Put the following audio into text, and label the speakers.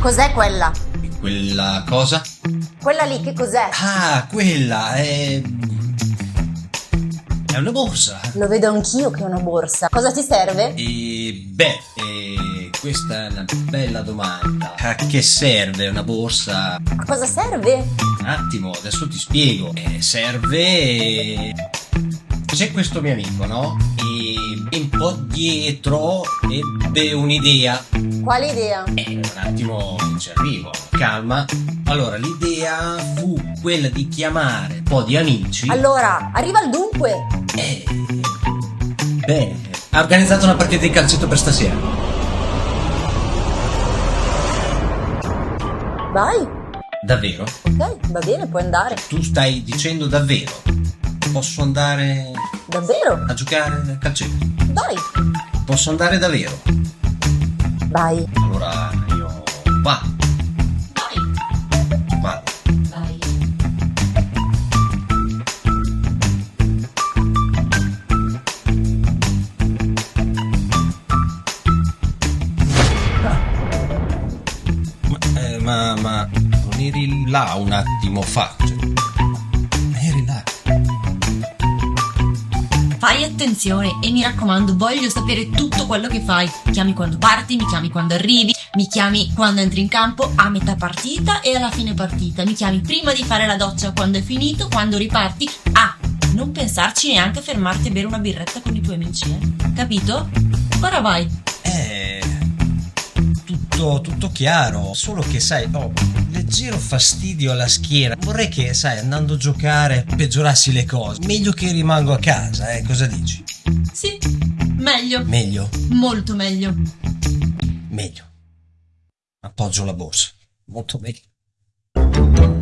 Speaker 1: Cos'è quella?
Speaker 2: Quella cosa?
Speaker 1: Quella lì che cos'è?
Speaker 2: Ah, quella è. È una borsa.
Speaker 1: Lo vedo anch'io che è una borsa. Cosa ti serve?
Speaker 2: E beh, e questa è una bella domanda. A che serve una borsa?
Speaker 1: A cosa serve?
Speaker 2: Un attimo, adesso ti spiego. Eh, serve. C'è questo mio amico, no? E un po' dietro ebbe un'idea.
Speaker 1: Quale idea?
Speaker 2: Eh, un attimo ci arrivo. Calma. Allora, l'idea fu quella di chiamare un po' di amici.
Speaker 1: Allora, arriva al dunque.
Speaker 2: Eh, beh, ha organizzato una partita di calcetto per stasera.
Speaker 1: Vai.
Speaker 2: Davvero?
Speaker 1: Ok, va bene, puoi andare.
Speaker 2: Tu stai dicendo davvero? Posso andare
Speaker 1: Davvero?
Speaker 2: a giocare a calcetto?
Speaker 1: Vai.
Speaker 2: Posso andare davvero?
Speaker 1: Vai.
Speaker 2: Allora io vado,
Speaker 1: Vai.
Speaker 2: vado.
Speaker 1: Vai.
Speaker 2: Ma, eh, ma, ma non eri là un attimo fa? Cioè,
Speaker 3: Fai attenzione e mi raccomando, voglio sapere tutto quello che fai. Mi chiami quando parti, mi chiami quando arrivi, mi chiami quando entri in campo, a metà partita e alla fine partita. Mi chiami prima di fare la doccia, quando è finito, quando riparti. Ah, non pensarci neanche a fermarti a bere una birretta con i tuoi amici, eh? Capito? Ora vai.
Speaker 2: Eh, tutto, tutto chiaro, solo che sai, un leggero fastidio alla schiena. Vorrei che, sai, andando a giocare peggiorassi le cose. Meglio che rimango a casa, eh, cosa dici?
Speaker 3: Sì, meglio.
Speaker 2: Meglio,
Speaker 3: Molto meglio.
Speaker 2: meglio. Appoggio la borsa. Molto meglio.